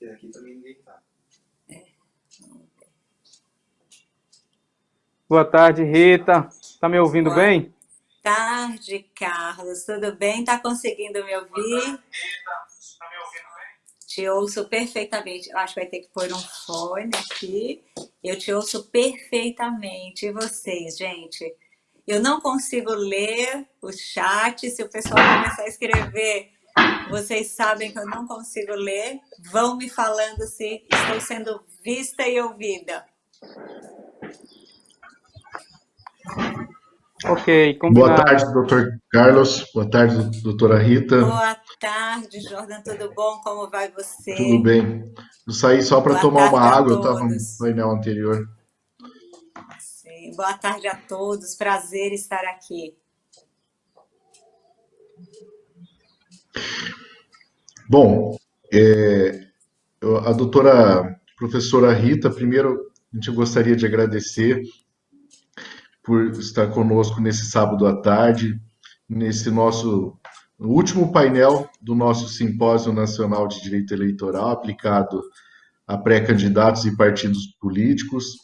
Porque aqui também ninguém tá. Boa tarde, Rita. Tá me ouvindo Boa bem? Boa tarde, Carlos. Tudo bem? Tá conseguindo me ouvir? Boa tarde, Rita. Tá me ouvindo bem? Te ouço perfeitamente. Eu acho que vai ter que pôr um fone aqui. Eu te ouço perfeitamente. E vocês, gente? Eu não consigo ler o chat. Se o pessoal começar a escrever, vocês sabem que eu não consigo ler. Vão me falando se estou sendo vista e ouvida. Ok, combinado. Boa tarde, doutor Carlos. Boa tarde, doutora Rita. Boa tarde, Jordan. Tudo bom? Como vai você? Tudo bem. Eu saí só para tomar uma água, eu estava no painel anterior. Sim. Boa tarde a todos. Prazer estar aqui. Bom, é, a doutora professora Rita, primeiro a gente gostaria de agradecer por estar conosco nesse sábado à tarde, nesse nosso último painel do nosso Simpósio Nacional de Direito Eleitoral aplicado a pré-candidatos e partidos políticos.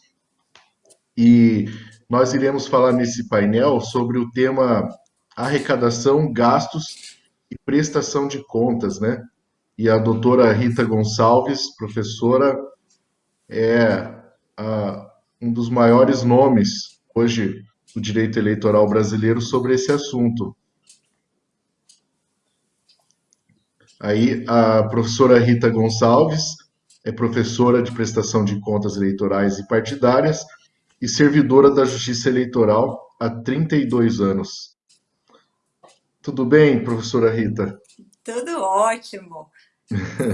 E nós iremos falar nesse painel sobre o tema arrecadação, gastos e prestação de contas, né? E a doutora Rita Gonçalves, professora, é a, um dos maiores nomes hoje o direito eleitoral brasileiro sobre esse assunto. Aí a professora Rita Gonçalves é professora de prestação de contas eleitorais e partidárias e servidora da Justiça Eleitoral há 32 anos. Tudo bem, professora Rita? Tudo ótimo.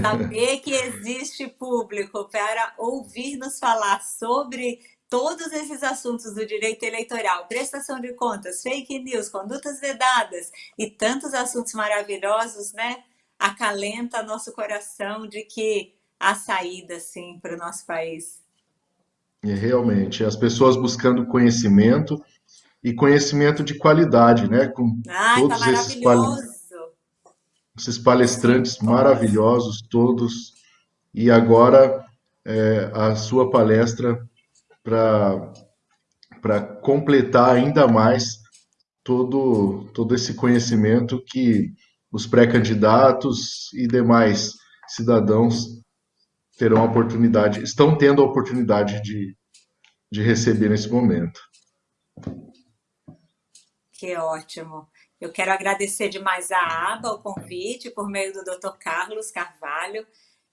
Saber que existe público para ouvir nos falar sobre todos esses assuntos do direito eleitoral, prestação de contas, fake news, condutas vedadas e tantos assuntos maravilhosos, né? Acalenta nosso coração de que há saída, sim, para o nosso país. É, realmente, as pessoas buscando conhecimento e conhecimento de qualidade, né? Com Ai, todos tá esses, pal... esses palestrantes maravilhosos todos. E agora é, a sua palestra para completar ainda mais todo, todo esse conhecimento que os pré-candidatos e demais cidadãos terão a oportunidade, estão tendo a oportunidade de, de receber nesse momento. Que ótimo. Eu quero agradecer demais a ABA, o convite, por meio do Dr. Carlos Carvalho,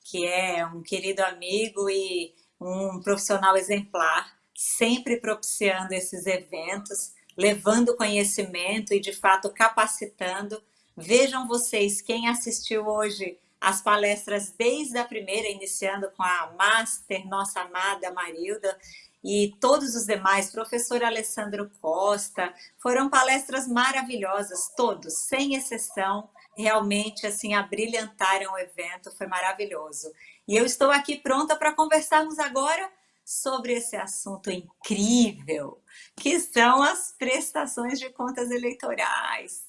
que é um querido amigo e um profissional exemplar, sempre propiciando esses eventos, levando conhecimento e, de fato, capacitando. Vejam vocês, quem assistiu hoje as palestras desde a primeira, iniciando com a Master, nossa amada Marilda, e todos os demais, professor Alessandro Costa, foram palestras maravilhosas, todos, sem exceção, realmente assim abrilhantaram o evento, foi maravilhoso. E eu estou aqui pronta para conversarmos agora sobre esse assunto incrível, que são as prestações de contas eleitorais.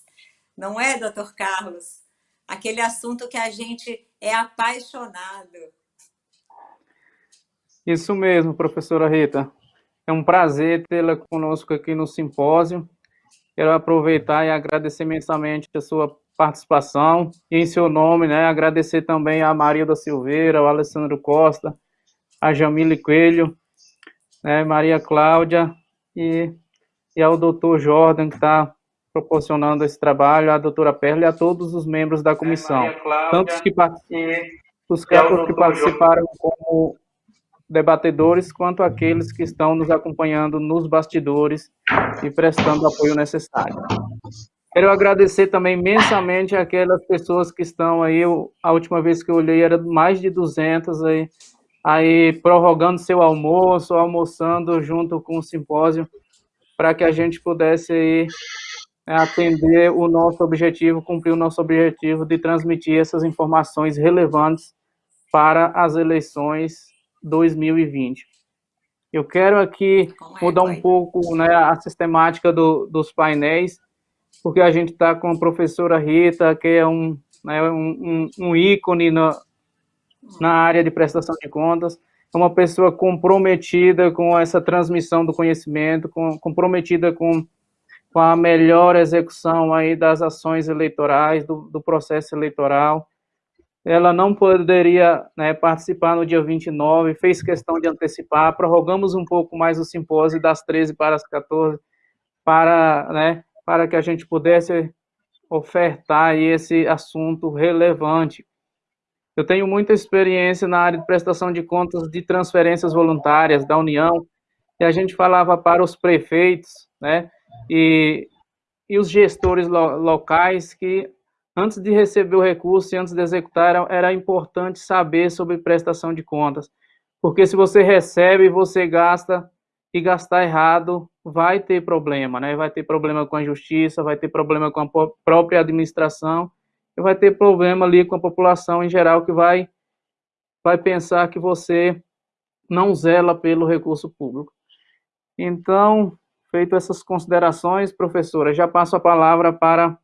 Não é, doutor Carlos? Aquele assunto que a gente é apaixonado. Isso mesmo, professora Rita. É um prazer tê-la conosco aqui no simpósio. Quero aproveitar e agradecer imensamente a sua participação e em seu nome, né, agradecer também a Maria da Silveira, ao Alessandro Costa, a Jamile Coelho, né, Maria Cláudia e, e ao doutor Jordan, que está proporcionando esse trabalho, a doutora Perla e a todos os membros da comissão, é, tanto os que, os que participaram como debatedores, quanto aqueles que estão nos acompanhando nos bastidores e prestando o apoio necessário. Quero agradecer também imensamente aquelas pessoas que estão aí, a última vez que eu olhei era mais de 200 aí, aí prorrogando seu almoço, almoçando junto com o simpósio, para que a gente pudesse aí né, atender o nosso objetivo, cumprir o nosso objetivo de transmitir essas informações relevantes para as eleições 2020. Eu quero aqui mudar um pouco né, a sistemática do, dos painéis, porque a gente está com a professora Rita, que é um, né, um, um ícone no, na área de prestação de contas, é uma pessoa comprometida com essa transmissão do conhecimento, com, comprometida com, com a melhor execução aí das ações eleitorais, do, do processo eleitoral. Ela não poderia né, participar no dia 29, fez questão de antecipar, prorrogamos um pouco mais o simpósio das 13 para as 14, para, né, para que a gente pudesse ofertar esse assunto relevante. Eu tenho muita experiência na área de prestação de contas de transferências voluntárias da União, e a gente falava para os prefeitos, né, e, e os gestores lo, locais que antes de receber o recurso e antes de executar, era, era importante saber sobre prestação de contas, porque se você recebe, você gasta e gastar errado, vai ter problema, né? Vai ter problema com a justiça, vai ter problema com a própria administração, e vai ter problema ali com a população em geral que vai vai pensar que você não zela pelo recurso público. Então, feito essas considerações, professora, já passo a palavra para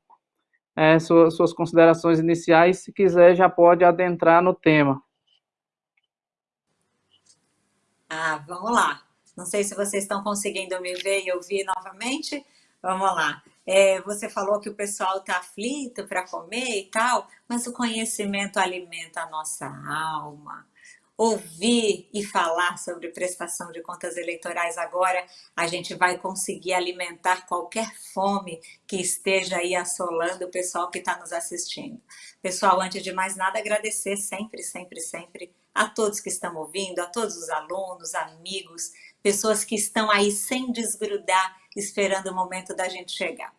é, suas, suas considerações iniciais. Se quiser, já pode adentrar no tema. Ah, vamos lá. Não sei se vocês estão conseguindo me ver e ouvir novamente. Vamos lá. É, você falou que o pessoal está aflito para comer e tal, mas o conhecimento alimenta a nossa alma. Ouvir e falar sobre prestação de contas eleitorais agora, a gente vai conseguir alimentar qualquer fome que esteja aí assolando o pessoal que está nos assistindo. Pessoal, antes de mais nada, agradecer sempre, sempre, sempre a todos que estão ouvindo, a todos os alunos, amigos, pessoas que estão aí sem desgrudar, esperando o momento da gente chegar.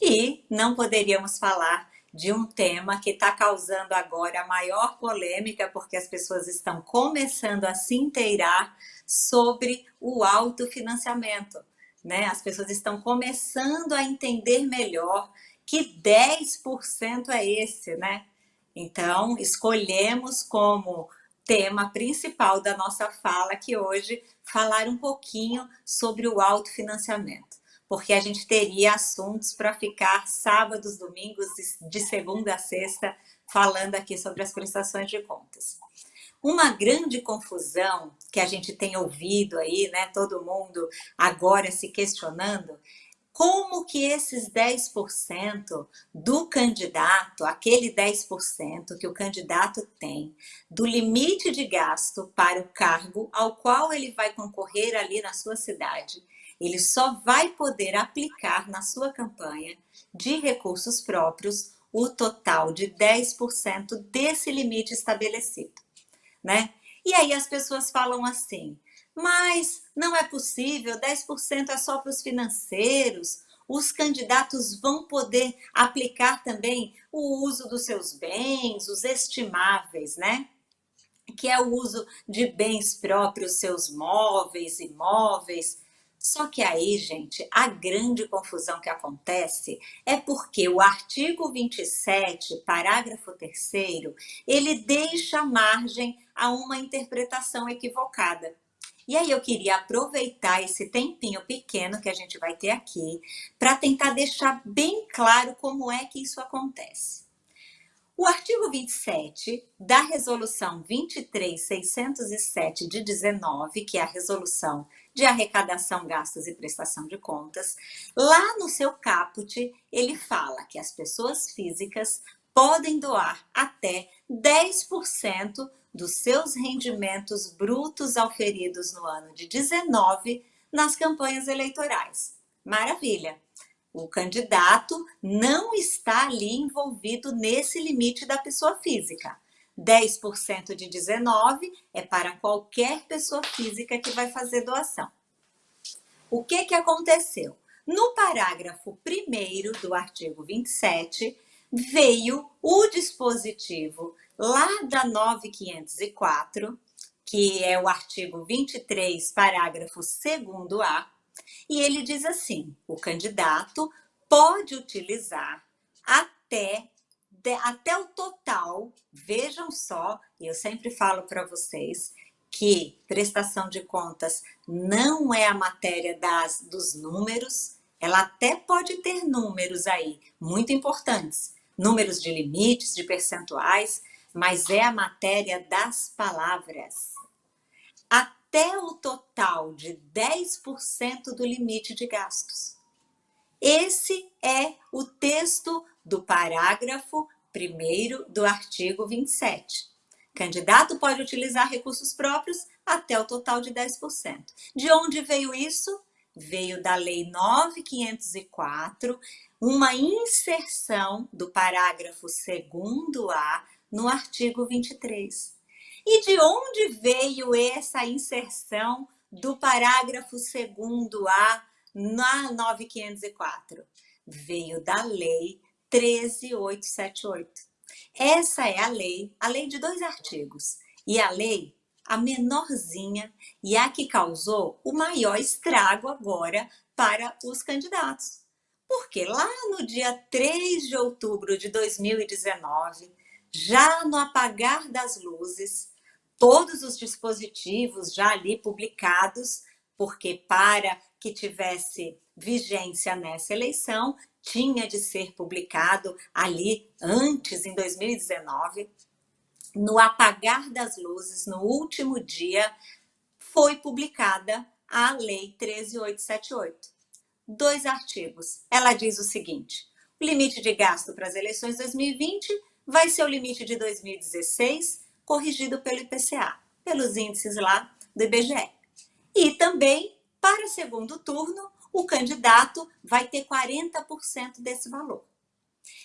E não poderíamos falar de um tema que está causando agora a maior polêmica, porque as pessoas estão começando a se inteirar sobre o autofinanciamento. Né? As pessoas estão começando a entender melhor que 10% é esse, né? Então, escolhemos como tema principal da nossa fala aqui hoje, falar um pouquinho sobre o autofinanciamento, porque a gente teria assuntos para ficar sábados, domingos, de segunda a sexta, falando aqui sobre as prestações de contas. Uma grande confusão que a gente tem ouvido aí, né, todo mundo agora se questionando, como que esses 10% do candidato, aquele 10% que o candidato tem do limite de gasto para o cargo ao qual ele vai concorrer ali na sua cidade, ele só vai poder aplicar na sua campanha de recursos próprios o total de 10% desse limite estabelecido, né? E aí as pessoas falam assim, mas não é possível, 10% é só para os financeiros, os candidatos vão poder aplicar também o uso dos seus bens, os estimáveis, né? Que é o uso de bens próprios, seus móveis, imóveis. Só que aí, gente, a grande confusão que acontece é porque o artigo 27, parágrafo 3 ele deixa margem a uma interpretação equivocada. E aí eu queria aproveitar esse tempinho pequeno que a gente vai ter aqui para tentar deixar bem claro como é que isso acontece. O artigo 27 da resolução 23607 de 19, que é a resolução de arrecadação, gastos e prestação de contas, lá no seu caput, ele fala que as pessoas físicas podem doar até 10% dos seus rendimentos brutos auferidos no ano de 19 nas campanhas eleitorais. Maravilha! O candidato não está ali envolvido nesse limite da pessoa física. 10% de 19 é para qualquer pessoa física que vai fazer doação. O que, que aconteceu? No parágrafo 1 do artigo 27, veio o dispositivo lá da 9504, que é o artigo 23, parágrafo 2a, e ele diz assim: o candidato pode utilizar até, até o total, vejam só, eu sempre falo para vocês que prestação de contas não é a matéria das, dos números, ela até pode ter números aí muito importantes, números de limites, de percentuais, mas é a matéria das palavras. Até o total de 10% do limite de gastos. Esse é o texto do parágrafo 1 do artigo 27. Candidato pode utilizar recursos próprios até o total de 10%. De onde veio isso? Veio da Lei 9504, uma inserção do parágrafo 2A no artigo 23. E de onde veio essa inserção do parágrafo 2A na 9504? Veio da Lei 13878. Essa é a lei, a lei de dois artigos. E a lei, a menorzinha e a que causou o maior estrago agora para os candidatos. Porque lá no dia 3 de outubro de 2019, já no apagar das luzes, todos os dispositivos já ali publicados, porque para que tivesse vigência nessa eleição, tinha de ser publicado ali antes, em 2019, no apagar das luzes, no último dia, foi publicada a Lei 13878. Dois artigos. Ela diz o seguinte: o limite de gasto para as eleições 2020 vai ser o limite de 2016, corrigido pelo IPCA, pelos índices lá do IBGE. E também, para segundo turno, o candidato vai ter 40% desse valor.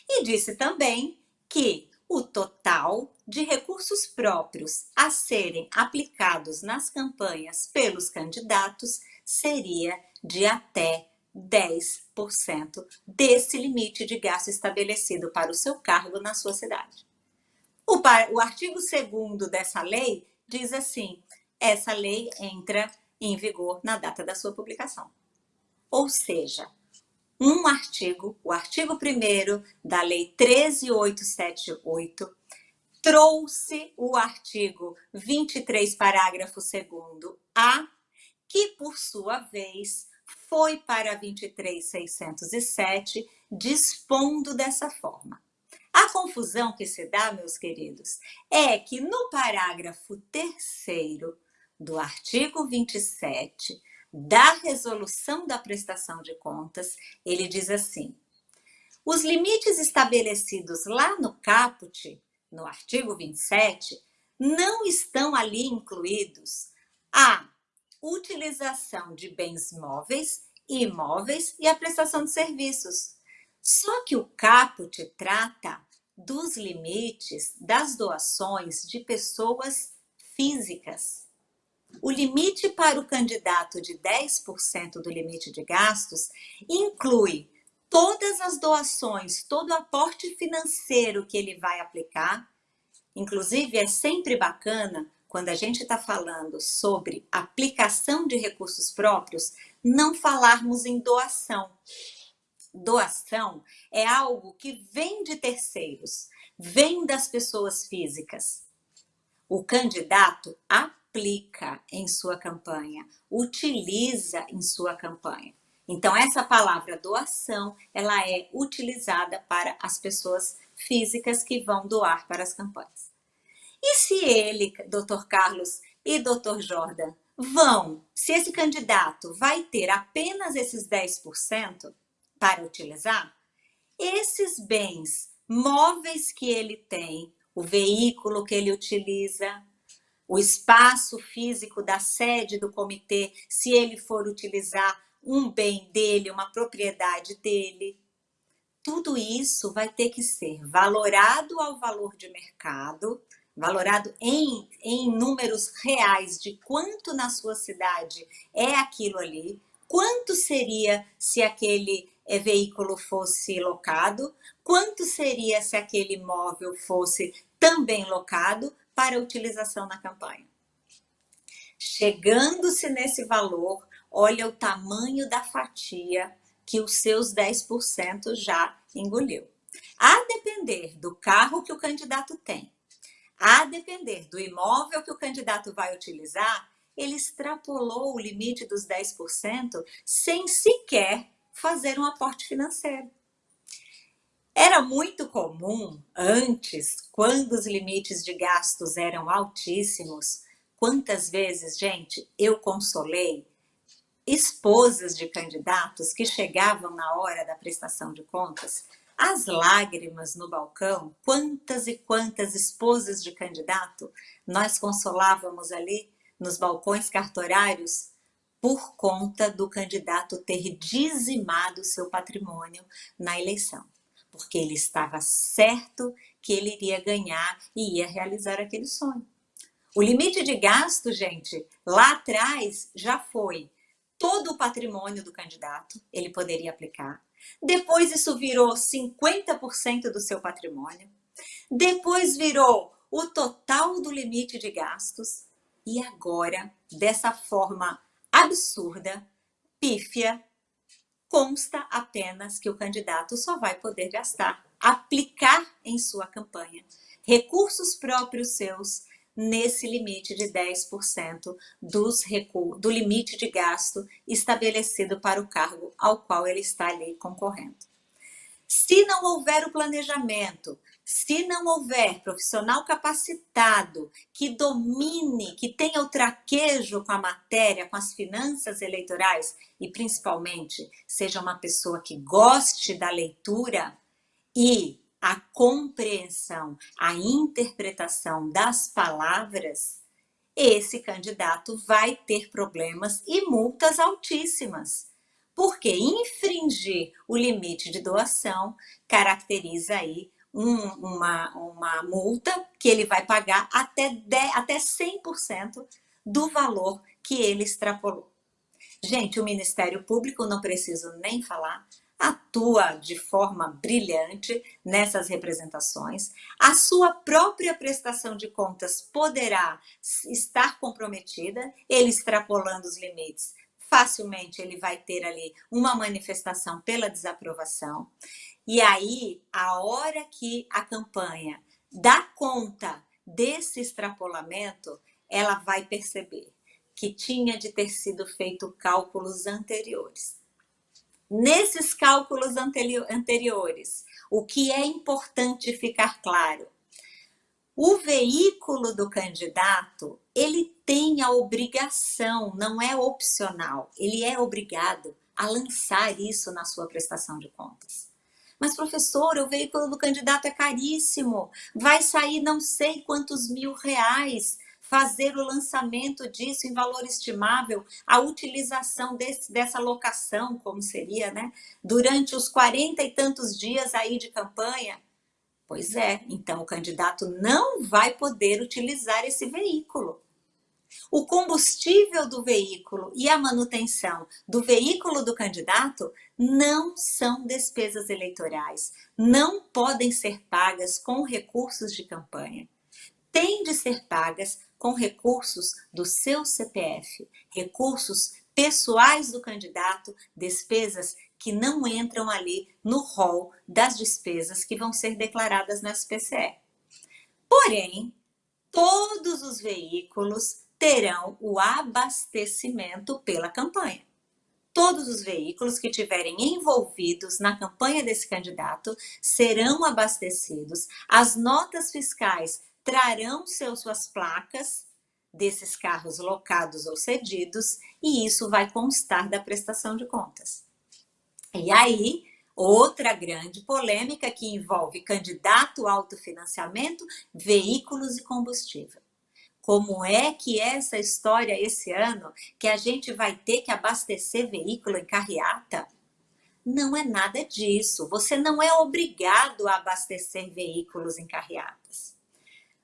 E disse também que o total de recursos próprios a serem aplicados nas campanhas pelos candidatos seria de até 10% desse limite de gasto estabelecido para o seu cargo na sua cidade. O, o artigo 2 dessa lei diz assim: essa lei entra em vigor na data da sua publicação. Ou seja, um artigo, o artigo 1 da Lei 13878, trouxe o artigo 23, parágrafo 2 A, que por sua vez foi para 23607, dispondo dessa forma. A confusão que se dá, meus queridos, é que no parágrafo 3 do artigo 27 da resolução da prestação de contas, ele diz assim: os limites estabelecidos lá no caput, no artigo 27, não estão ali incluídos a utilização de bens móveis e imóveis e a prestação de serviços. Só que o caput trata dos limites das doações de pessoas físicas. O limite para o candidato de 10% do limite de gastos inclui todas as doações, todo o aporte financeiro que ele vai aplicar. Inclusive, é sempre bacana, quando a gente está falando sobre aplicação de recursos próprios, não falarmos em doação. Doação é algo que vem de terceiros, vem das pessoas físicas. O candidato aplica em sua campanha, utiliza em sua campanha. Então, essa palavra doação, ela é utilizada para as pessoas físicas que vão doar para as campanhas. E se ele, doutor Carlos e doutor Jordan, vão, se esse candidato vai ter apenas esses 10% para utilizar, esses bens móveis que ele tem, o veículo que ele utiliza, o espaço físico da sede do comitê, se ele for utilizar um bem dele, uma propriedade dele. Tudo isso vai ter que ser valorado ao valor de mercado, valorado em, em números reais de quanto na sua cidade é aquilo ali, quanto seria se aquele é, veículo fosse locado, quanto seria se aquele imóvel fosse também locado, para utilização na campanha. Chegando-se nesse valor, olha o tamanho da fatia que os seus 10% já engoliu. A depender do carro que o candidato tem, a depender do imóvel que o candidato vai utilizar, ele extrapolou o limite dos 10% sem sequer fazer um aporte financeiro. Era muito comum antes, quando os limites de gastos eram altíssimos, quantas vezes, gente, eu consolei esposas de candidatos que chegavam na hora da prestação de contas, as lágrimas no balcão, quantas e quantas esposas de candidato nós consolávamos ali nos balcões cartorários por conta do candidato ter dizimado seu patrimônio na eleição porque ele estava certo que ele iria ganhar e ia realizar aquele sonho. O limite de gasto, gente, lá atrás já foi todo o patrimônio do candidato, ele poderia aplicar. Depois isso virou 50% do seu patrimônio. Depois virou o total do limite de gastos. E agora, dessa forma absurda, pífia, consta apenas que o candidato só vai poder gastar, aplicar em sua campanha recursos próprios seus nesse limite de 10% dos do limite de gasto estabelecido para o cargo ao qual ele está ali concorrendo. Se não houver o planejamento, se não houver profissional capacitado que domine, que tenha o traquejo com a matéria, com as finanças eleitorais e principalmente seja uma pessoa que goste da leitura e a compreensão, a interpretação das palavras, esse candidato vai ter problemas e multas altíssimas. Porque infringir o limite de doação caracteriza aí um, uma, uma multa que ele vai pagar até, 10, até 100% do valor que ele extrapolou. Gente, o Ministério Público, não preciso nem falar, atua de forma brilhante nessas representações. A sua própria prestação de contas poderá estar comprometida, ele extrapolando os limites. Facilmente ele vai ter ali uma manifestação pela desaprovação. E aí, a hora que a campanha dá conta desse extrapolamento, ela vai perceber que tinha de ter sido feito cálculos anteriores. Nesses cálculos anteriores, o que é importante ficar claro? O veículo do candidato, ele tem a obrigação, não é opcional, ele é obrigado a lançar isso na sua prestação de contas. Mas, professor, o veículo do candidato é caríssimo, vai sair não sei quantos mil reais fazer o lançamento disso em valor estimável, a utilização desse, dessa locação, como seria, né? Durante os quarenta e tantos dias aí de campanha. Pois é, então o candidato não vai poder utilizar esse veículo. O combustível do veículo e a manutenção do veículo do candidato não são despesas eleitorais, não podem ser pagas com recursos de campanha. Tem de ser pagas com recursos do seu CPF, recursos pessoais do candidato, despesas que não entram ali no rol das despesas que vão ser declaradas no SPCE. Porém, todos os veículos terão o abastecimento pela campanha. Todos os veículos que tiverem envolvidos na campanha desse candidato serão abastecidos. As notas fiscais trarão seus, suas placas desses carros locados ou cedidos e isso vai constar da prestação de contas. E aí, outra grande polêmica que envolve candidato autofinanciamento, veículos e combustível como é que é essa história esse ano que a gente vai ter que abastecer veículo em carreata? Não é nada disso. Você não é obrigado a abastecer veículos em carreatas.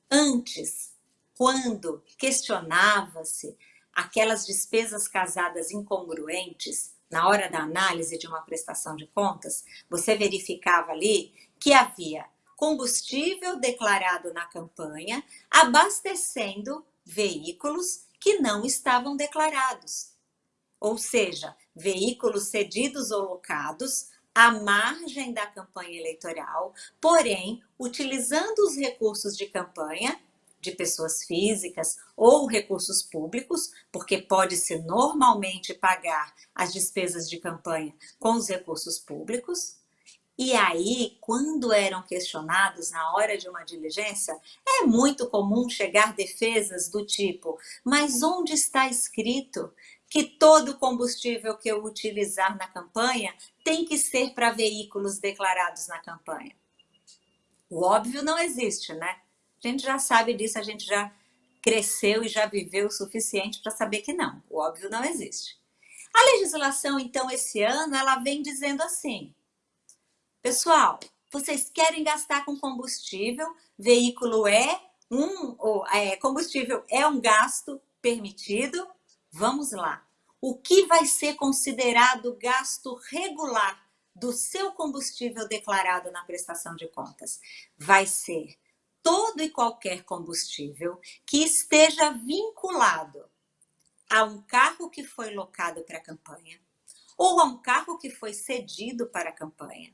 Antes, quando questionava-se aquelas despesas casadas incongruentes, na hora da análise de uma prestação de contas, você verificava ali que havia combustível declarado na campanha, abastecendo veículos que não estavam declarados. Ou seja, veículos cedidos ou locados à margem da campanha eleitoral, porém, utilizando os recursos de campanha de pessoas físicas ou recursos públicos, porque pode-se normalmente pagar as despesas de campanha com os recursos públicos, E aí, quando eram questionados na hora de uma diligência, é muito comum chegar defesas do tipo: mas onde está escrito que todo combustível que eu utilizar na campanha tem que ser para veículos declarados na campanha? O óbvio não existe, né? A gente já sabe disso, a gente já cresceu e já viveu o suficiente para saber que não, o óbvio não existe. A legislação, então, esse ano, ela vem dizendo assim: Pessoal, vocês querem gastar com combustível, veículo é um, ou, é, combustível é um gasto permitido. Vamos lá. O que vai ser considerado gasto regular do seu combustível declarado na prestação de contas? Vai ser todo e qualquer combustível que esteja vinculado a um carro que foi locado para a campanha, ou a um carro que foi cedido para a campanha,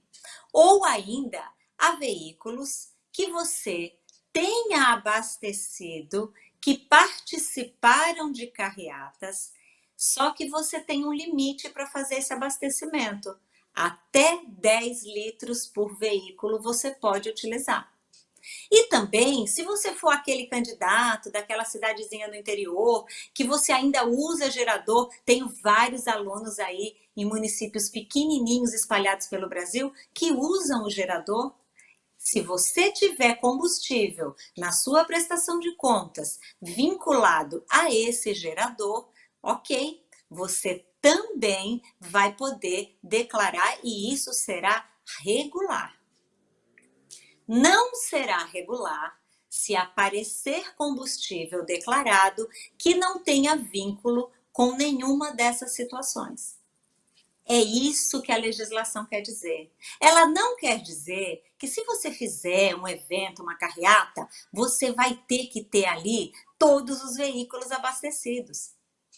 ou ainda a veículos que você tenha abastecido, que participaram de carreatas, só que você tem um limite para fazer esse abastecimento. Até 10 litros por veículo você pode utilizar. E também, se você for aquele candidato daquela cidadezinha do interior, que você ainda usa gerador, tenho vários alunos aí em municípios pequenininhos espalhados pelo Brasil que usam o gerador. Se você tiver combustível na sua prestação de contas vinculado a esse gerador, ok, você também vai poder declarar e isso será regular. Não será regular se aparecer combustível declarado que não tenha vínculo com nenhuma dessas situações. É isso que a legislação quer dizer. Ela não quer dizer que se você fizer um evento, uma carreata, você vai ter que ter ali todos os veículos abastecidos.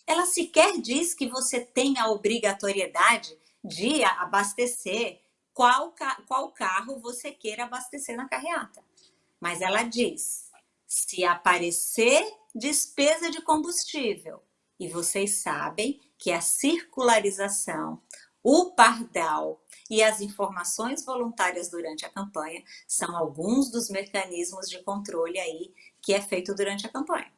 Ela sequer diz que você tem a obrigatoriedade de abastecer qual, qual carro você queira abastecer na carreata. Mas ela diz: se aparecer despesa de combustível, e vocês sabem que a circularização, o pardal e as informações voluntárias durante a campanha são alguns dos mecanismos de controle aí que é feito durante a campanha,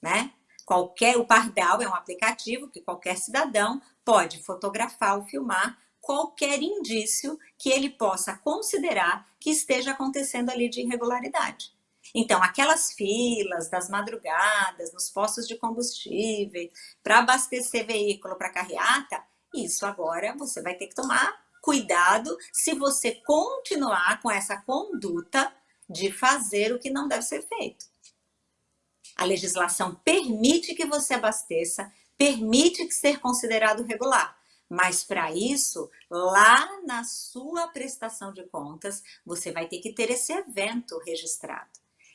né? Qualquer, o pardal é um aplicativo que qualquer cidadão pode fotografar ou filmar qualquer indício que ele possa considerar que esteja acontecendo ali de irregularidade. Então, aquelas filas das madrugadas, nos postos de combustível, para abastecer veículo para carreata, isso agora você vai ter que tomar cuidado se você continuar com essa conduta de fazer o que não deve ser feito. A legislação permite que você abasteça, permite que ser considerado regular. Mas para isso, lá na sua prestação de contas, você vai ter que ter esse evento registrado.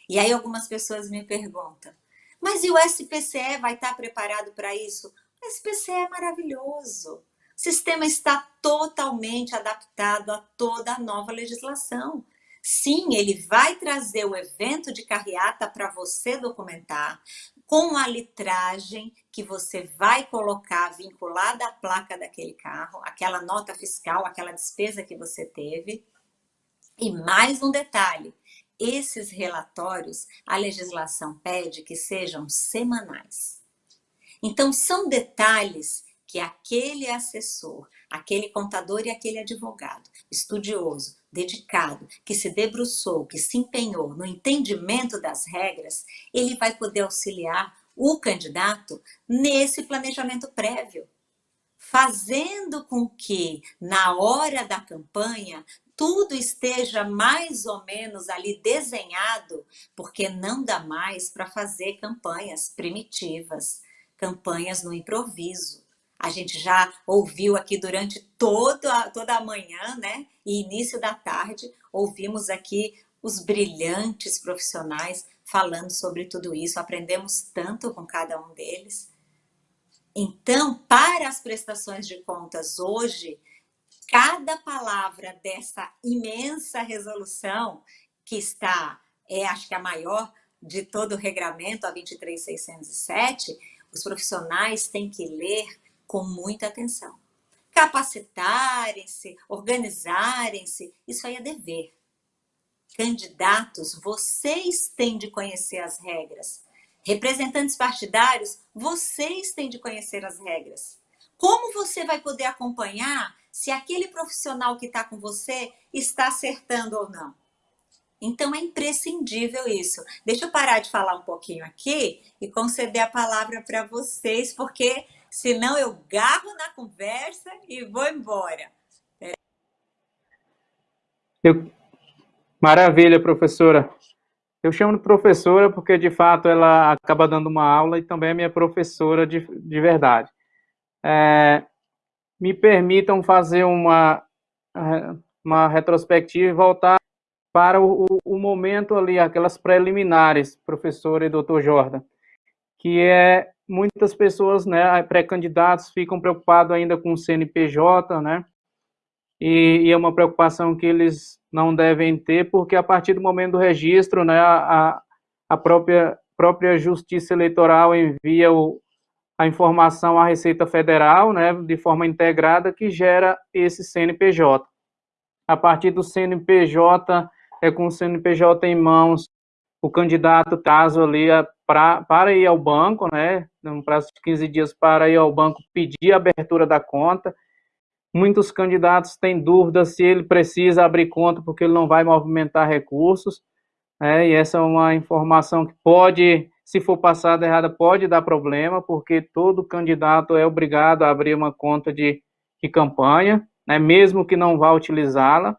E aí algumas pessoas me perguntam, mas e o SPCE vai estar preparado para isso? O SPCE é maravilhoso. O sistema está totalmente adaptado a toda a nova legislação. Sim, ele vai trazer o evento de carreata para você documentar, com a litragem que você vai colocar vinculada à placa daquele carro, aquela nota fiscal, aquela despesa que você teve. E mais um detalhe, esses relatórios, a legislação pede que sejam semanais. Então, são detalhes que aquele assessor, aquele contador e aquele advogado, estudioso, dedicado, que se debruçou, que se empenhou no entendimento das regras, ele vai poder auxiliar o candidato nesse planejamento prévio, fazendo com que na hora da campanha tudo esteja mais ou menos ali desenhado, porque não dá mais para fazer campanhas primitivas, campanhas no improviso. A gente já ouviu aqui durante toda, toda a manhã, né? E início da tarde, ouvimos aqui os brilhantes profissionais falando sobre tudo isso, aprendemos tanto com cada um deles. Então, para as prestações de contas hoje, cada palavra dessa imensa resolução, que está, é acho que a maior de todo o regramento, a 23607, os profissionais têm que ler com muita atenção. capacitarem-se, organizarem-se, isso aí é dever. Candidatos, vocês têm de conhecer as regras. Representantes partidários, vocês têm de conhecer as regras. Como você vai poder acompanhar se aquele profissional que está com você está acertando ou não? Então é imprescindível isso. Deixa eu parar de falar um pouquinho aqui e conceder a palavra para vocês, porque senão eu garro na conversa e vou embora. Eu... Maravilha, professora. Eu chamo de professora porque, de fato, ela acaba dando uma aula e também é minha professora de, de verdade. É, me permitam fazer uma, uma retrospectiva e voltar para o, o momento ali, aquelas preliminares, professor e doutor Jordan, que é muitas pessoas, né, pré-candidatos ficam preocupados ainda com o CNPJ, né, e, e, é uma preocupação que eles não devem ter, porque a partir do momento do registro, né, a, a própria, própria Justiça Eleitoral envia o, a informação à Receita Federal, né, de forma integrada, que gera esse CNPJ. A partir do CNPJ, é com o CNPJ em mãos, o candidato, caso ali, pra, para ir ao banco, né, num prazo de 15 dias para ir ao banco pedir a abertura da conta. Muitos candidatos têm dúvida se ele precisa abrir conta porque ele não vai movimentar recursos, né, e essa é uma informação que pode, se for passada errada, pode dar problema, porque todo candidato é obrigado a abrir uma conta de, de campanha, né, mesmo que não vá utilizá-la.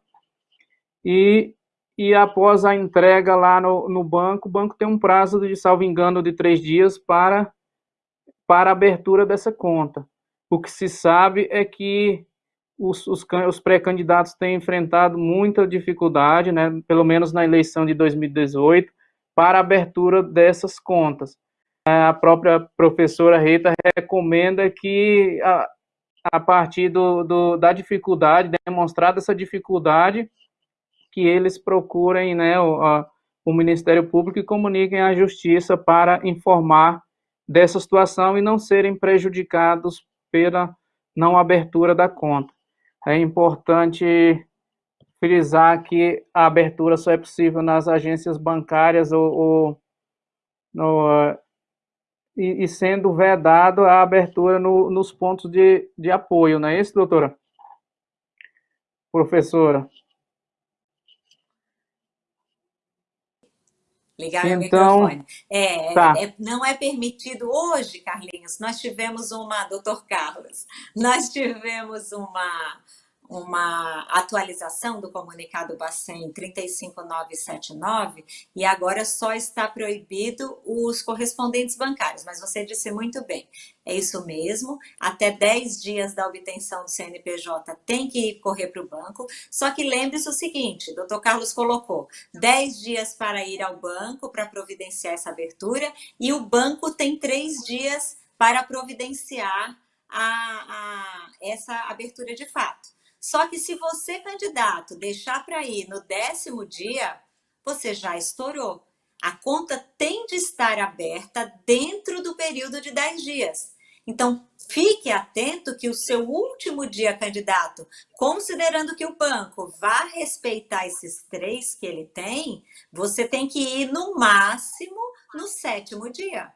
E e após a entrega lá no, no banco, o banco tem um prazo de, salvo engano, de três dias para, para a abertura dessa conta. O que se sabe é que os, os, os pré-candidatos têm enfrentado muita dificuldade, né, pelo menos na eleição de 2018, para a abertura dessas contas. A própria professora Rita recomenda que, a, a partir do, do, da dificuldade, demonstrada essa dificuldade, que eles procurem né, o, a, o Ministério Público e comuniquem à Justiça para informar dessa situação e não serem prejudicados pela não abertura da conta. É importante frisar que a abertura só é possível nas agências bancárias ou, ou no, e, e, sendo vedado a abertura no, nos pontos de, de apoio, não é isso, doutora? Professora. Ligar então, meu microfone. É, tá. é, não é permitido hoje, Carlinhos. Nós tivemos uma, doutor Carlos, nós tivemos uma uma atualização do comunicado Bacen 35979 e agora só está proibido os correspondentes bancários, mas você disse muito bem, é isso mesmo, até 10 dias da obtenção do CNPJ tem que correr para o banco, só que lembre-se o seguinte, doutor Carlos colocou, 10 dias para ir ao banco para providenciar essa abertura e o banco tem 3 dias para providenciar a, a, essa abertura de fato. Só que se você, candidato, deixar para ir no décimo dia, você já estourou. A conta tem de estar aberta dentro do período de 10 dias. Então, fique atento que o seu último dia, candidato, considerando que o banco vá respeitar esses três que ele tem, você tem que ir no máximo no sétimo dia.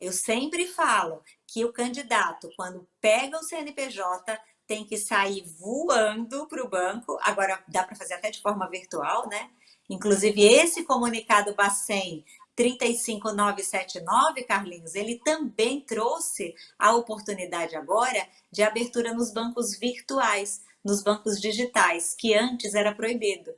Eu sempre falo que o candidato, quando pega o CNPJ, tem que sair voando para o banco. Agora, dá para fazer até de forma virtual, né? Inclusive, esse comunicado Bacen 35979, Carlinhos, ele também trouxe a oportunidade agora de abertura nos bancos virtuais, nos bancos digitais, que antes era proibido.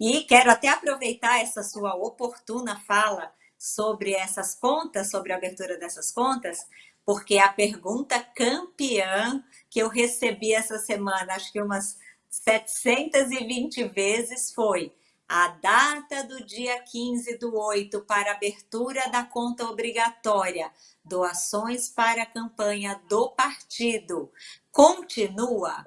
E quero até aproveitar essa sua oportuna fala sobre essas contas, sobre a abertura dessas contas, porque a pergunta campeã que eu recebi essa semana, acho que umas 720 vezes, foi a data do dia 15 do 8 para abertura da conta obrigatória, doações para a campanha do partido, continua?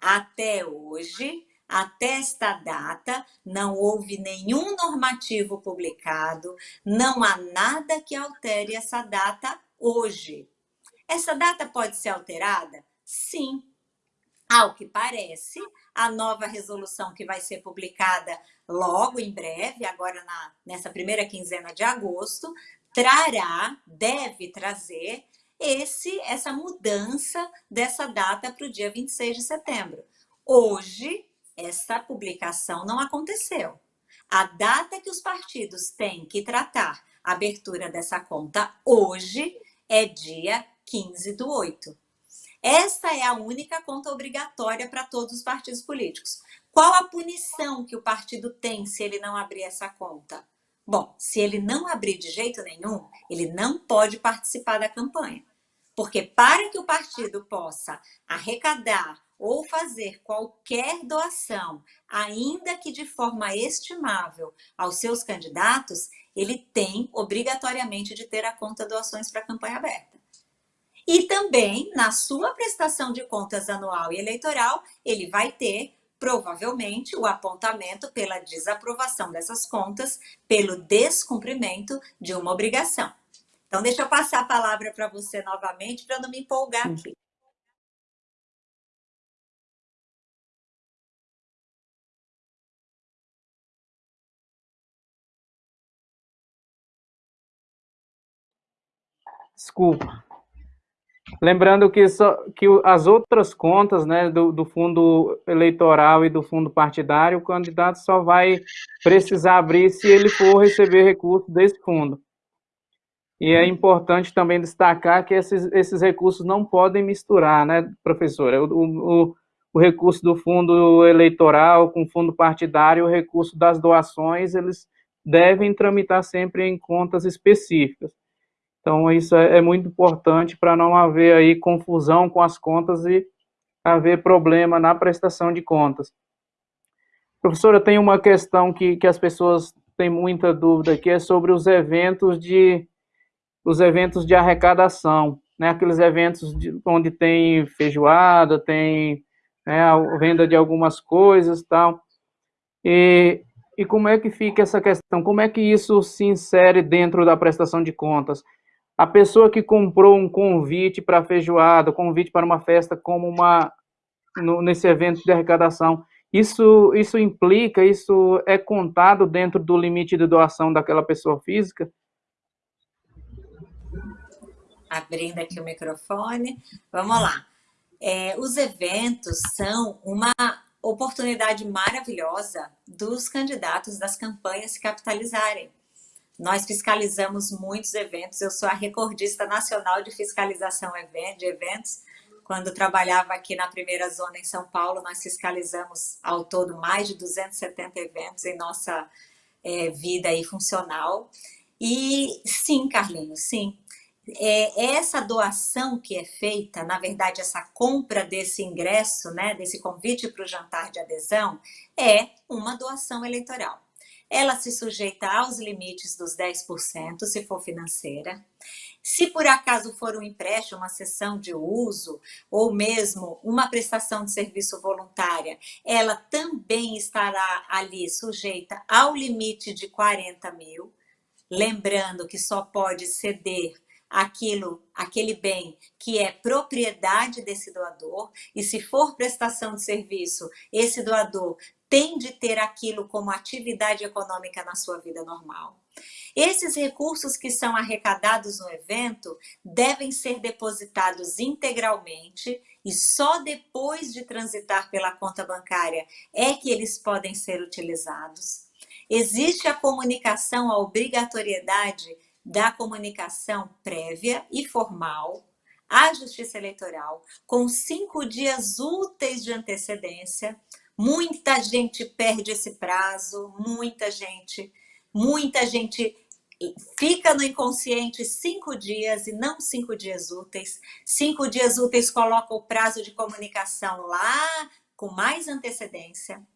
Até hoje, até esta data, não houve nenhum normativo publicado, não há nada que altere essa data hoje. Essa data pode ser alterada? Sim. Ao que parece, a nova resolução que vai ser publicada logo em breve, agora na, nessa primeira quinzena de agosto, trará, deve trazer esse essa mudança dessa data para o dia 26 de setembro. Hoje, essa publicação não aconteceu. A data que os partidos têm que tratar a abertura dessa conta hoje é dia 15 do 8. Essa é a única conta obrigatória para todos os partidos políticos. Qual a punição que o partido tem se ele não abrir essa conta? Bom, se ele não abrir de jeito nenhum, ele não pode participar da campanha. Porque para que o partido possa arrecadar ou fazer qualquer doação, ainda que de forma estimável, aos seus candidatos, ele tem obrigatoriamente de ter a conta doações para a campanha aberta. E também, na sua prestação de contas anual e eleitoral, ele vai ter, provavelmente, o apontamento pela desaprovação dessas contas, pelo descumprimento de uma obrigação. Então, deixa eu passar a palavra para você novamente, para não me empolgar aqui. Desculpa. Lembrando que, só, que as outras contas né, do, do, fundo eleitoral e do fundo partidário, o candidato só vai precisar abrir se ele for receber recurso desse fundo. E é importante também destacar que esses, esses recursos não podem misturar, né, professora? O, o, o recurso do fundo eleitoral com o fundo partidário, o recurso das doações, eles devem tramitar sempre em contas específicas. Então, isso é, é muito importante para não haver aí confusão com as contas e haver problema na prestação de contas. Professora, tem uma questão que, que as pessoas têm muita dúvida que é sobre os eventos de os eventos de arrecadação, né? Aqueles eventos de, onde tem feijoada, tem né, a venda de algumas coisas, tal. E, e como é que fica essa questão? Como é que isso se insere dentro da prestação de contas? A pessoa que comprou um convite para feijoada, convite para uma festa como uma no, nesse evento de arrecadação, isso isso implica, isso é contado dentro do limite de doação daquela pessoa física? Abrindo aqui o microfone, vamos lá. É, os eventos são uma oportunidade maravilhosa dos candidatos das campanhas se capitalizarem. Nós fiscalizamos muitos eventos, eu sou a recordista nacional de fiscalização de eventos. Quando trabalhava aqui na primeira zona em São Paulo, nós fiscalizamos ao todo mais de 270 eventos em nossa é, vida aí funcional. E sim, Carlinhos, sim. É, essa doação que é feita, na verdade, essa compra desse ingresso, né, desse convite para o jantar de adesão, é uma doação eleitoral ela se sujeita aos limites dos 10%, se for financeira. Se por acaso for um empréstimo, uma sessão de uso, ou mesmo uma prestação de serviço voluntária, ela também estará ali sujeita ao limite de 40 mil. Lembrando que só pode ceder aquilo, aquele bem que é propriedade desse doador, e se for prestação de serviço, esse doador tem de ter aquilo como atividade econômica na sua vida normal. Esses recursos que são arrecadados no evento devem ser depositados integralmente e só depois de transitar pela conta bancária é que eles podem ser utilizados. Existe a comunicação, a obrigatoriedade da comunicação prévia e formal à Justiça Eleitoral, com cinco dias úteis de antecedência, Muita gente perde esse prazo, muita gente, muita gente fica no inconsciente cinco dias e não cinco dias úteis. Cinco dias úteis coloca o prazo de comunicação lá com mais antecedência.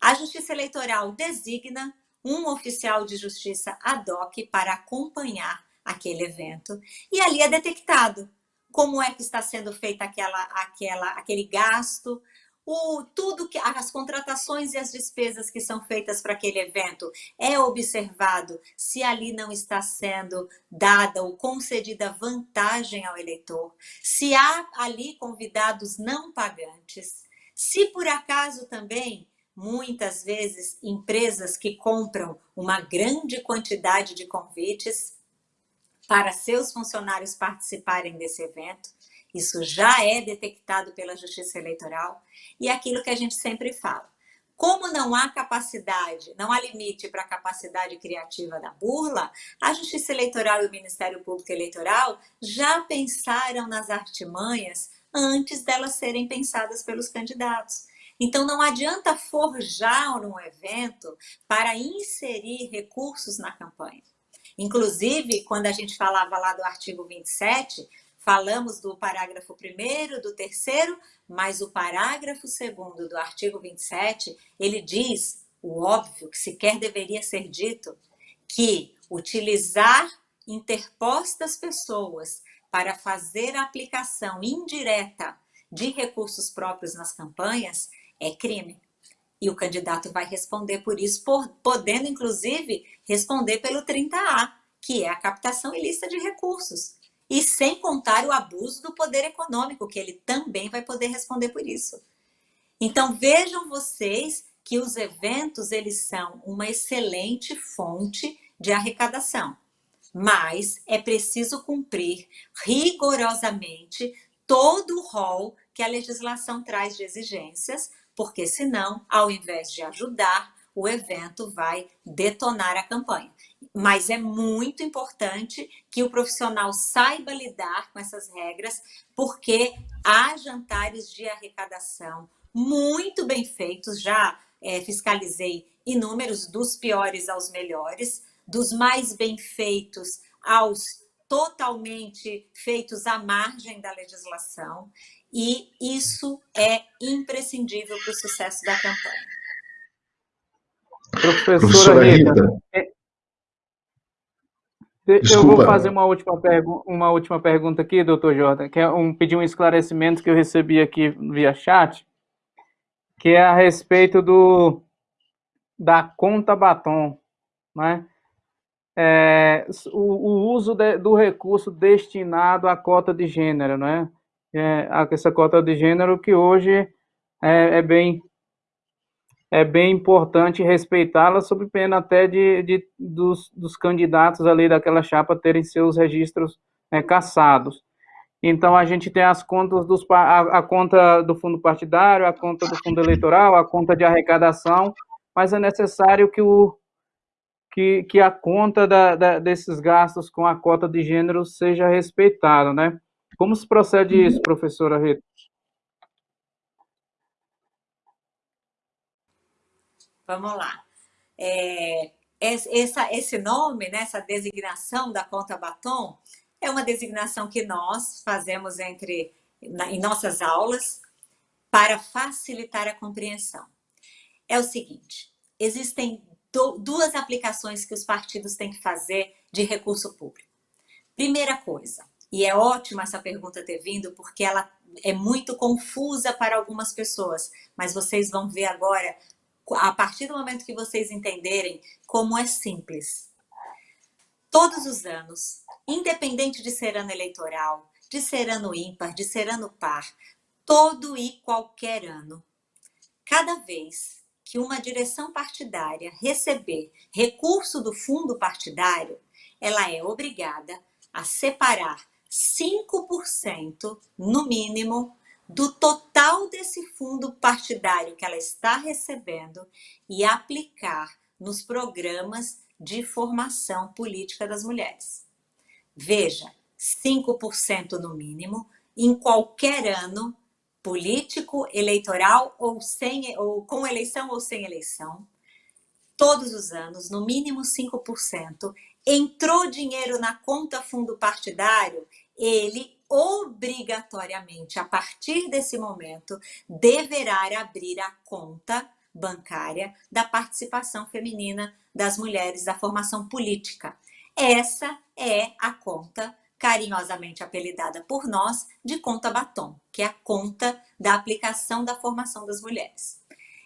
A Justiça Eleitoral designa um oficial de justiça ad hoc para acompanhar aquele evento e ali é detectado como é que está sendo feita aquela, aquela, aquele gasto, o, tudo que as contratações e as despesas que são feitas para aquele evento é observado se ali não está sendo dada ou concedida vantagem ao eleitor, se há ali convidados não pagantes, se por acaso também muitas vezes empresas que compram uma grande quantidade de convites para seus funcionários participarem desse evento, isso já é detectado pela Justiça Eleitoral e é aquilo que a gente sempre fala. Como não há capacidade, não há limite para a capacidade criativa da burla, a Justiça Eleitoral e o Ministério Público Eleitoral já pensaram nas artimanhas antes delas serem pensadas pelos candidatos. Então, não adianta forjar num evento para inserir recursos na campanha. Inclusive, quando a gente falava lá do artigo 27, falamos do parágrafo 1 do terceiro, mas o parágrafo 2 do artigo 27, ele diz o óbvio que sequer deveria ser dito, que utilizar interpostas pessoas para fazer a aplicação indireta de recursos próprios nas campanhas é crime. E o candidato vai responder por isso, podendo inclusive responder pelo 30A, que é a captação ilícita de recursos. E sem contar o abuso do poder econômico, que ele também vai poder responder por isso. Então vejam vocês que os eventos eles são uma excelente fonte de arrecadação, mas é preciso cumprir rigorosamente todo o rol que a legislação traz de exigências porque senão, ao invés de ajudar, o evento vai detonar a campanha. Mas é muito importante que o profissional saiba lidar com essas regras, porque há jantares de arrecadação muito bem feitos, já é, fiscalizei inúmeros, dos piores aos melhores, dos mais bem feitos aos totalmente feitos à margem da legislação e isso é imprescindível para o sucesso da campanha. Professora, Professora Rita, Rita. É, eu vou fazer uma última, uma última pergunta aqui, doutor Jordan, que é um, pedir um esclarecimento que eu recebi aqui via chat, que é a respeito do, da conta batom, né? É, o, o, uso de, do recurso destinado à cota de gênero, né? é, essa cota de gênero que hoje é, é bem é bem importante respeitá-la, sob pena até de, de dos, dos, candidatos ali daquela chapa terem seus registros é, caçados. Então, a gente tem as contas dos a, a, conta do fundo partidário, a conta do fundo eleitoral, a conta de arrecadação, mas é necessário que, o, que, que a conta da, da, desses gastos com a cota de gênero seja respeitada, né? Como se procede isso, professora Rita? Vamos lá. É, essa, esse nome, né, essa designação da conta batom, é uma designação que nós fazemos entre em nossas aulas para facilitar a compreensão. É o seguinte, existem do, duas aplicações que os partidos têm que fazer de recurso público. Primeira coisa, e é ótima essa pergunta ter vindo, porque ela é muito confusa para algumas pessoas. Mas vocês vão ver agora, a partir do momento que vocês entenderem, como é simples. Todos os anos, independente de ser ano eleitoral, de ser ano ímpar, de ser ano par, todo e qualquer ano, cada vez que uma direção partidária receber recurso do fundo partidário, ela é obrigada a separar 5%, no mínimo, do total desse fundo partidário que ela está recebendo e aplicar nos programas de formação política das mulheres. Veja, 5% no mínimo, em qualquer ano, político, eleitoral ou, sem, ou com eleição ou sem eleição, todos os anos, no mínimo 5%, entrou dinheiro na conta fundo partidário, ele obrigatoriamente, a partir desse momento, deverá abrir a conta bancária da participação feminina das mulheres da formação política. Essa é a conta carinhosamente apelidada por nós de conta batom, que é a conta da aplicação da formação das mulheres.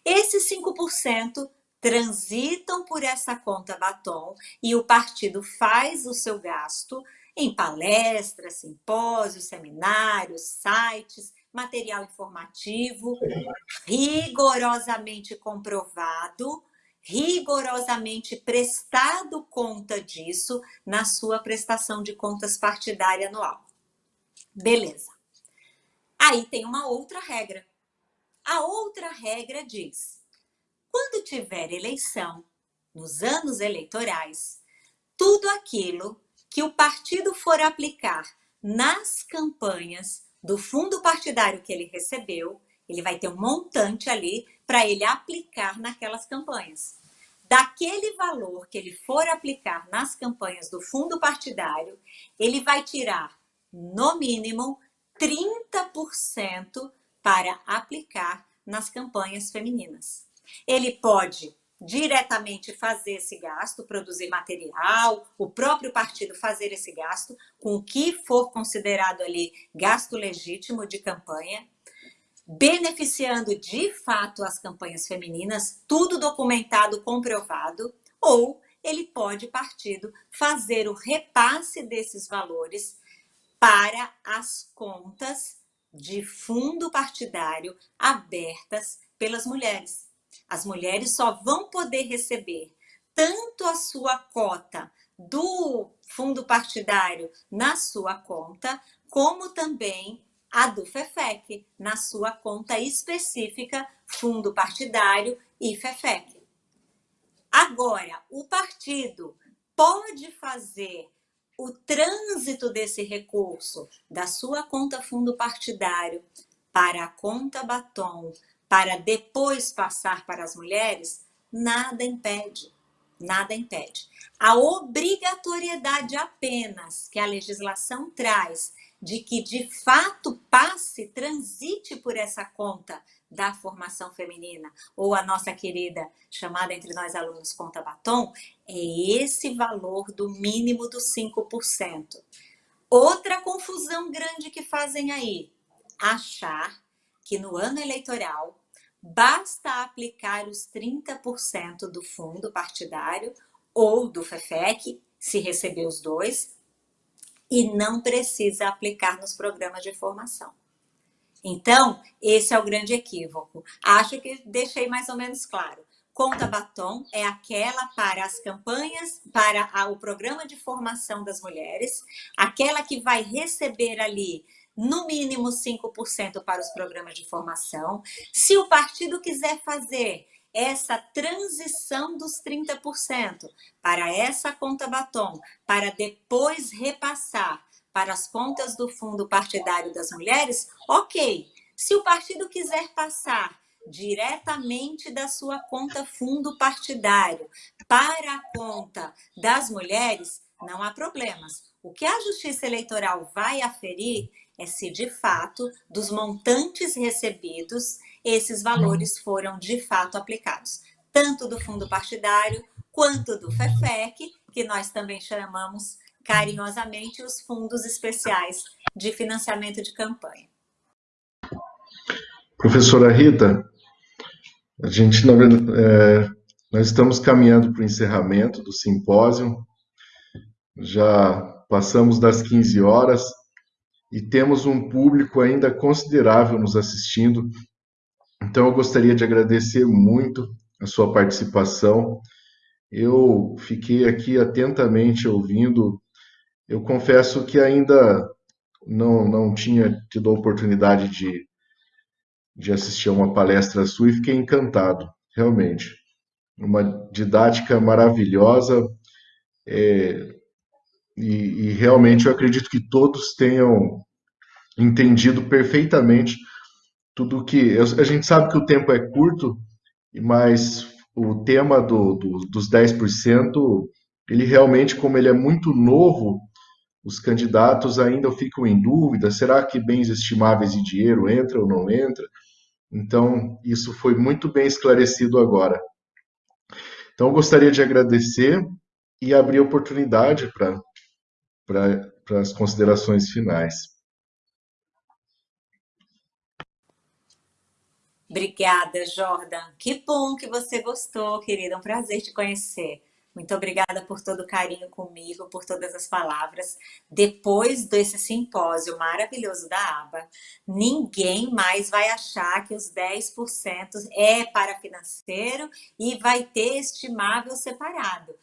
Esses 5% transitam por essa conta batom e o partido faz o seu gasto em palestras, simpósios, seminários, sites, material informativo, rigorosamente comprovado, rigorosamente prestado conta disso na sua prestação de contas partidária anual. Beleza. Aí tem uma outra regra. A outra regra diz: quando tiver eleição, nos anos eleitorais, tudo aquilo que o partido for aplicar nas campanhas do fundo partidário que ele recebeu, ele vai ter um montante ali para ele aplicar naquelas campanhas. Daquele valor que ele for aplicar nas campanhas do fundo partidário, ele vai tirar, no mínimo, 30% para aplicar nas campanhas femininas. Ele pode diretamente fazer esse gasto, produzir material, o próprio partido fazer esse gasto, com o que for considerado ali gasto legítimo de campanha, beneficiando de fato as campanhas femininas, tudo documentado, comprovado, ou ele pode, partido, fazer o repasse desses valores para as contas de fundo partidário abertas pelas mulheres. As mulheres só vão poder receber tanto a sua cota do fundo partidário na sua conta, como também a do FEFEC na sua conta específica, fundo partidário e FEFEC. Agora, o partido pode fazer o trânsito desse recurso da sua conta fundo partidário para a conta batom, para depois passar para as mulheres, nada impede. Nada impede. A obrigatoriedade apenas que a legislação traz de que de fato passe, transite por essa conta da formação feminina, ou a nossa querida, chamada entre nós alunos conta batom, é esse valor do mínimo dos 5%. Outra confusão grande que fazem aí, achar que no ano eleitoral basta aplicar os 30% do fundo partidário ou do FEFEC, se receber os dois, e não precisa aplicar nos programas de formação. Então, esse é o grande equívoco. Acho que deixei mais ou menos claro. Conta batom é aquela para as campanhas, para o programa de formação das mulheres, aquela que vai receber ali no mínimo 5% para os programas de formação. Se o partido quiser fazer essa transição dos 30% para essa conta batom, para depois repassar para as contas do fundo partidário das mulheres, ok. Se o partido quiser passar diretamente da sua conta fundo partidário para a conta das mulheres, não há problemas. O que a Justiça Eleitoral vai aferir é se de fato, dos montantes recebidos, esses valores foram de fato aplicados, tanto do fundo partidário quanto do FEFEC, que nós também chamamos carinhosamente os fundos especiais de financiamento de campanha. Professora Rita, a gente, é, nós estamos caminhando para o encerramento do simpósio, já passamos das 15 horas, e temos um público ainda considerável nos assistindo. Então, eu gostaria de agradecer muito a sua participação. Eu fiquei aqui atentamente ouvindo. Eu confesso que ainda não, não tinha tido a oportunidade de, de assistir a uma palestra sua e fiquei encantado, realmente. Uma didática maravilhosa. É, e, e realmente eu acredito que todos tenham entendido perfeitamente tudo que. A gente sabe que o tempo é curto, mas o tema do, do, dos 10%, ele realmente, como ele é muito novo, os candidatos ainda ficam em dúvida: será que bens estimáveis e dinheiro entra ou não entra? Então, isso foi muito bem esclarecido agora. Então, gostaria de agradecer e abrir oportunidade para para as considerações finais. Obrigada, Jordan. Que bom que você gostou, querida. Um prazer te conhecer. Muito obrigada por todo o carinho comigo, por todas as palavras. Depois desse simpósio maravilhoso da ABA, ninguém mais vai achar que os 10% é para financeiro e vai ter estimável separado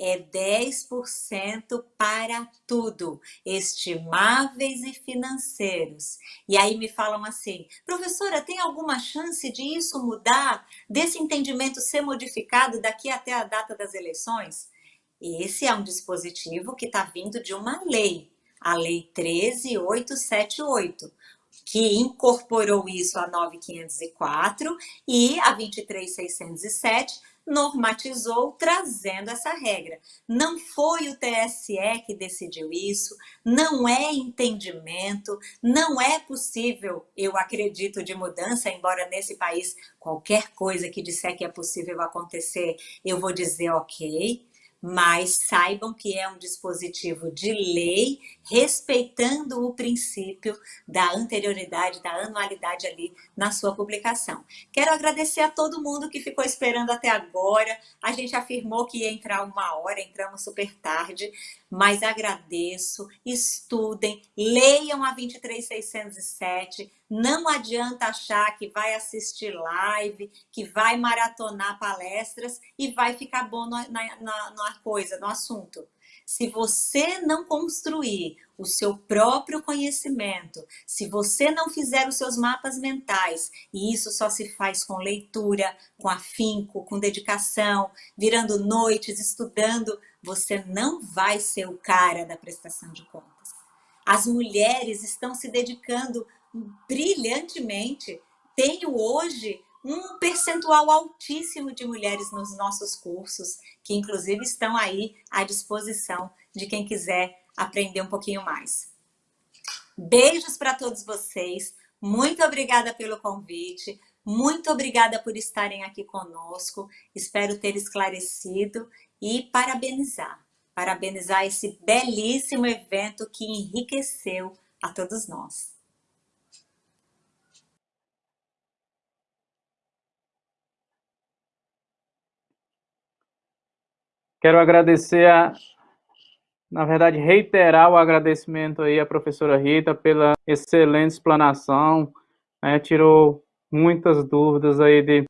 é 10% para tudo, estimáveis e financeiros. E aí me falam assim, professora, tem alguma chance de isso mudar, desse entendimento ser modificado daqui até a data das eleições? Esse é um dispositivo que está vindo de uma lei, a Lei 13878, que incorporou isso a 9504 e a 23607 normatizou trazendo essa regra. Não foi o TSE que decidiu isso, não é entendimento, não é possível, eu acredito, de mudança, embora nesse país qualquer coisa que disser que é possível acontecer, eu vou dizer ok, mas saibam que é um dispositivo de lei, respeitando o princípio da anterioridade, da anualidade ali na sua publicação. Quero agradecer a todo mundo que ficou esperando até agora. A gente afirmou que ia entrar uma hora, entramos super tarde, mas agradeço, estudem, leiam a 23607, não adianta achar que vai assistir live, que vai maratonar palestras e vai ficar bom na, na, na coisa, no assunto. Se você não construir o seu próprio conhecimento, se você não fizer os seus mapas mentais, e isso só se faz com leitura, com afinco, com dedicação, virando noites, estudando, você não vai ser o cara da prestação de contas. As mulheres estão se dedicando brilhantemente. Tenho hoje um percentual altíssimo de mulheres nos nossos cursos, que inclusive estão aí à disposição de quem quiser aprender um pouquinho mais. Beijos para todos vocês, muito obrigada pelo convite, muito obrigada por estarem aqui conosco, espero ter esclarecido e parabenizar, parabenizar esse belíssimo evento que enriqueceu a todos nós. Quero agradecer a, na verdade, reiterar o agradecimento aí à professora Rita pela excelente explanação, né, tirou muitas dúvidas aí de,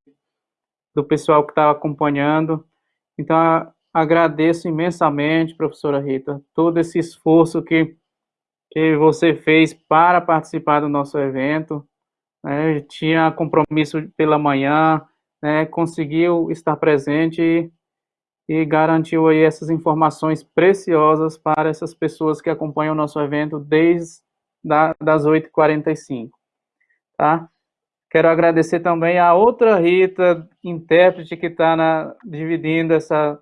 do pessoal que estava acompanhando. Então, agradeço imensamente, professora Rita, todo esse esforço que, que você fez para participar do nosso evento. Né, tinha compromisso pela manhã, né, conseguiu estar presente e garantiu aí essas informações preciosas para essas pessoas que acompanham o nosso evento desde da, das 8h45, tá? Quero agradecer também a outra Rita, intérprete, que está dividindo essa,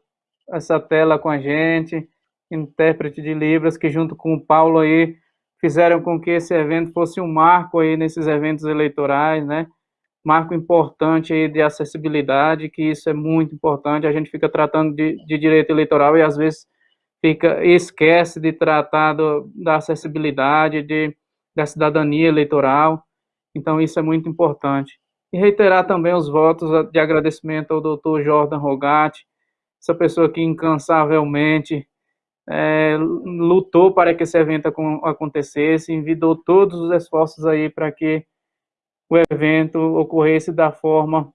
essa tela com a gente, intérprete de Libras, que junto com o Paulo aí fizeram com que esse evento fosse um marco aí nesses eventos eleitorais, né? Marco importante de acessibilidade, que isso é muito importante. A gente fica tratando de, de direito eleitoral e às vezes fica esquece de tratar do, da acessibilidade, de, da cidadania eleitoral. Então isso é muito importante. E reiterar também os votos de agradecimento ao doutor Jordan Rogatti, essa pessoa que incansavelmente é, lutou para que esse evento acontecesse, envidou todos os esforços aí para que o evento ocorresse da forma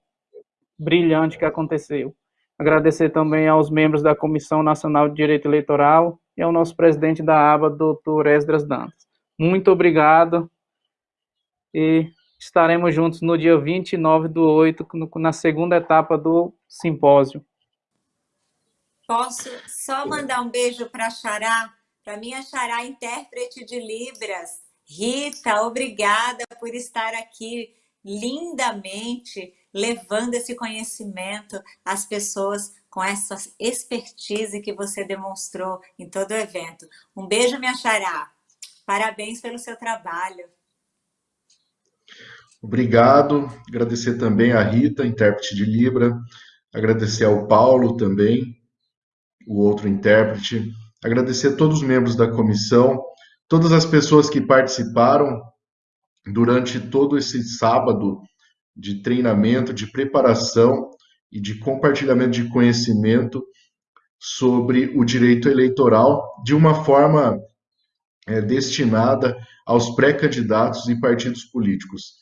brilhante que aconteceu. Agradecer também aos membros da Comissão Nacional de Direito Eleitoral e ao nosso presidente da aba, doutor Esdras Dantas. Muito obrigado e estaremos juntos no dia 29 do 8, na segunda etapa do simpósio. Posso só mandar um beijo para a Xará, para minha Xará intérprete de Libras, Rita, obrigada por estar aqui lindamente levando esse conhecimento às pessoas com essa expertise que você demonstrou em todo o evento. Um beijo, minha xará. Parabéns pelo seu trabalho. Obrigado. Agradecer também a Rita, intérprete de Libra. Agradecer ao Paulo também, o outro intérprete. Agradecer a todos os membros da comissão todas as pessoas que participaram durante todo esse sábado de treinamento, de preparação e de compartilhamento de conhecimento sobre o direito eleitoral de uma forma é, destinada aos pré-candidatos e partidos políticos.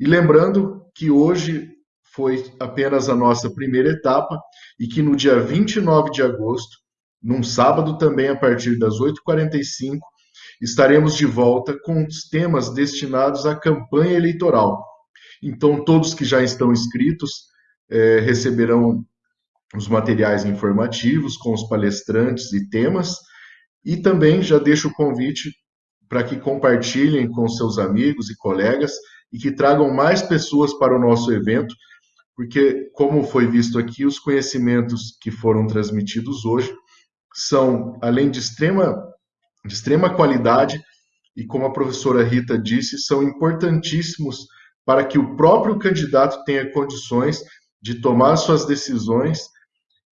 E lembrando que hoje foi apenas a nossa primeira etapa e que no dia 29 de agosto, num sábado também a partir das 8h45, estaremos de volta com os temas destinados à campanha eleitoral. Então, todos que já estão inscritos é, receberão os materiais informativos com os palestrantes e temas, e também já deixo o convite para que compartilhem com seus amigos e colegas e que tragam mais pessoas para o nosso evento, porque, como foi visto aqui, os conhecimentos que foram transmitidos hoje são, além de extrema, de extrema qualidade, e como a professora Rita disse, são importantíssimos para que o próprio candidato tenha condições de tomar suas decisões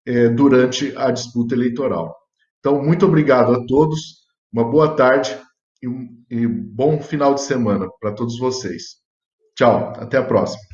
é, durante a disputa eleitoral. Então, muito obrigado a todos, uma boa tarde e um e bom final de semana para todos vocês. Tchau, até a próxima.